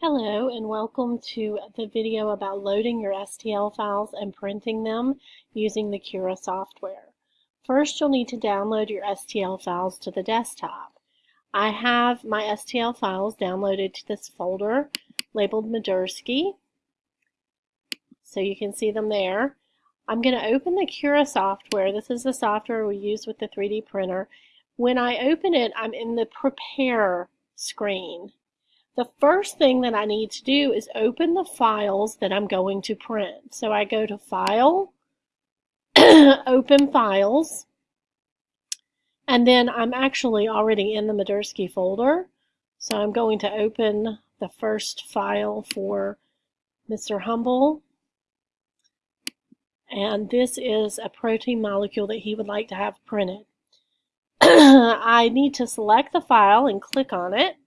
Hello and welcome to the video about loading your STL files and printing them using the Cura software. First you'll need to download your STL files to the desktop. I have my STL files downloaded to this folder labeled Madursky so you can see them there. I'm going to open the Cura software. This is the software we use with the 3D printer. When I open it I'm in the prepare screen the first thing that I need to do is open the files that I'm going to print. So I go to File, Open Files, and then I'm actually already in the Madursky folder. So I'm going to open the first file for Mr. Humble. And this is a protein molecule that he would like to have printed. I need to select the file and click on it.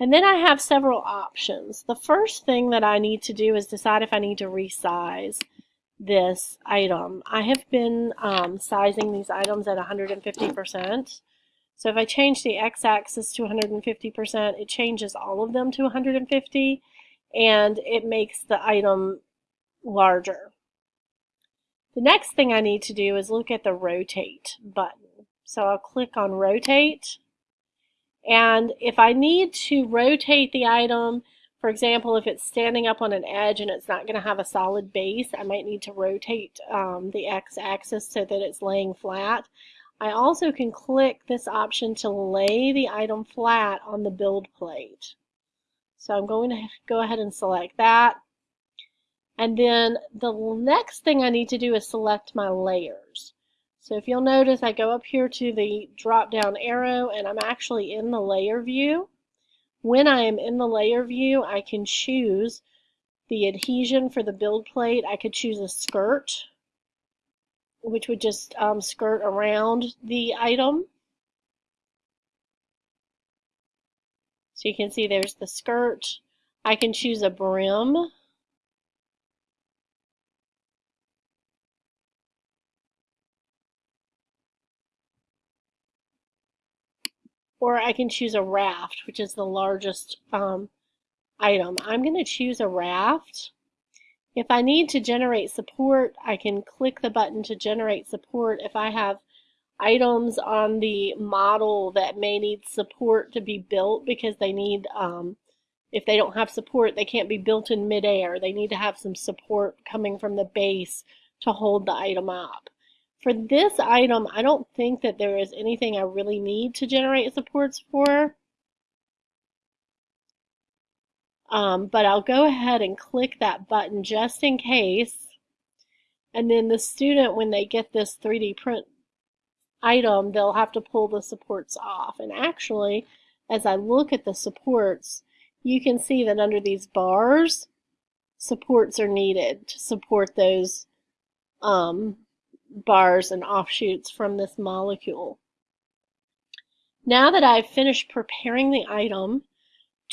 And then I have several options. The first thing that I need to do is decide if I need to resize this item. I have been um, sizing these items at 150%. So if I change the x-axis to 150%, it changes all of them to 150 and it makes the item larger. The next thing I need to do is look at the rotate button. So I'll click on rotate and if I need to rotate the item, for example, if it's standing up on an edge and it's not going to have a solid base, I might need to rotate um, the x-axis so that it's laying flat. I also can click this option to lay the item flat on the build plate. So I'm going to go ahead and select that. And then the next thing I need to do is select my layers. So if you'll notice, I go up here to the drop down arrow and I'm actually in the layer view. When I am in the layer view, I can choose the adhesion for the build plate. I could choose a skirt, which would just um, skirt around the item. So you can see there's the skirt. I can choose a brim. Or I can choose a raft, which is the largest um, item. I'm going to choose a raft. If I need to generate support, I can click the button to generate support. If I have items on the model that may need support to be built because they need, um, if they don't have support, they can't be built in midair. They need to have some support coming from the base to hold the item up. For this item, I don't think that there is anything I really need to generate supports for. Um, but I'll go ahead and click that button just in case. And then the student, when they get this 3D print item, they'll have to pull the supports off. And actually, as I look at the supports, you can see that under these bars, supports are needed to support those um, bars and offshoots from this molecule. Now that I've finished preparing the item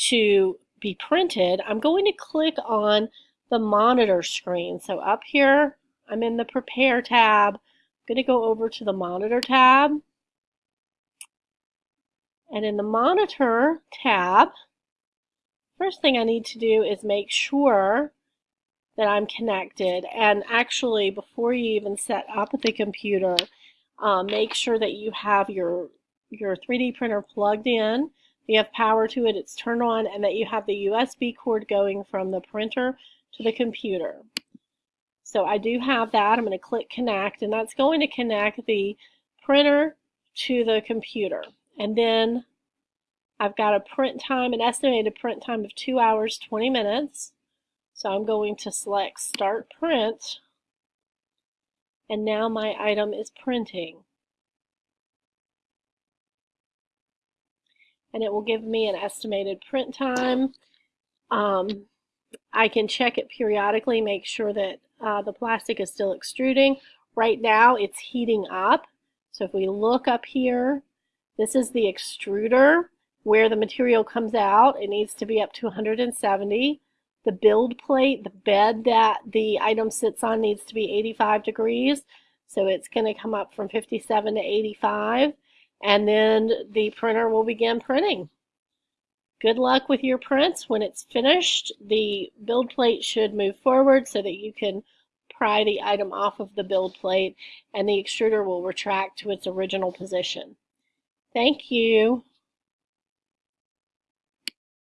to be printed, I'm going to click on the monitor screen. So up here, I'm in the Prepare tab. I'm going to go over to the Monitor tab. And in the Monitor tab, first thing I need to do is make sure that I'm connected. And actually, before you even set up the computer, um, make sure that you have your, your 3D printer plugged in, you have power to it, it's turned on, and that you have the USB cord going from the printer to the computer. So I do have that. I'm going to click connect, and that's going to connect the printer to the computer. And then I've got a print time, an estimated print time of 2 hours 20 minutes. So I'm going to select Start Print, and now my item is printing. And it will give me an estimated print time. Um, I can check it periodically, make sure that uh, the plastic is still extruding. Right now it's heating up. So if we look up here, this is the extruder where the material comes out. It needs to be up to 170. The build plate, the bed that the item sits on needs to be 85 degrees. So it's going to come up from 57 to 85. And then the printer will begin printing. Good luck with your prints. When it's finished, the build plate should move forward so that you can pry the item off of the build plate and the extruder will retract to its original position. Thank you.